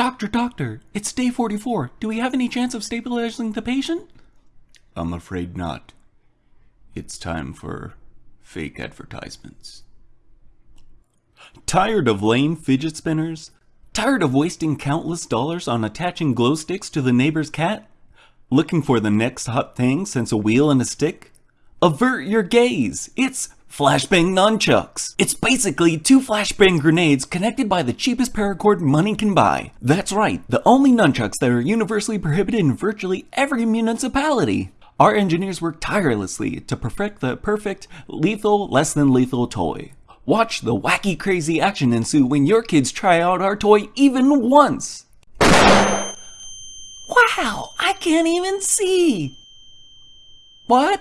Doctor, doctor, it's day 44. Do we have any chance of stabilizing the patient? I'm afraid not. It's time for fake advertisements. Tired of lame fidget spinners? Tired of wasting countless dollars on attaching glow sticks to the neighbor's cat? Looking for the next hot thing since a wheel and a stick? Avert your gaze! It's Flashbang Nunchucks! It's basically two flashbang grenades connected by the cheapest paracord money can buy. That's right, the only nunchucks that are universally prohibited in virtually every municipality. Our engineers work tirelessly to perfect the perfect, lethal, less than lethal toy. Watch the wacky crazy action ensue when your kids try out our toy even once! Wow, I can't even see! What?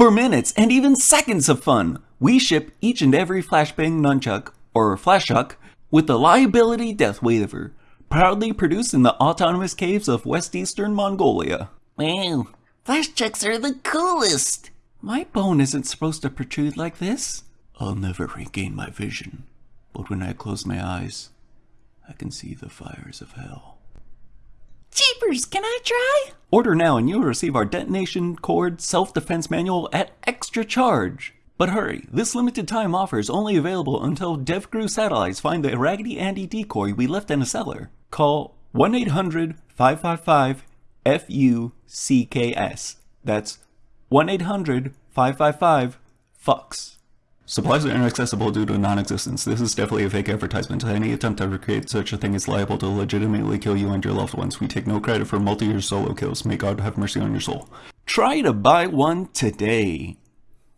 For minutes and even seconds of fun, we ship each and every Flashbang Nunchuck, or Flashchuck, with the liability death waiver, proudly produced in the autonomous caves of West Eastern Mongolia. Wow, Flashchucks are the coolest! My bone isn't supposed to protrude like this. I'll never regain my vision, but when I close my eyes, I can see the fires of hell. Can I try? Order now and you'll receive our detonation cord self-defense manual at extra charge. But hurry, this limited time offer is only available until DevGru satellites find the Raggedy Andy decoy we left in a cellar. Call 1-800-555-FUCKS. That's 1-800-555-FUCKS. Supplies are inaccessible due to non-existence. This is definitely a fake advertisement. Any attempt to recreate such a thing is liable to legitimately kill you and your loved ones. We take no credit for multi-year solo kills. May God have mercy on your soul. Try to buy one today.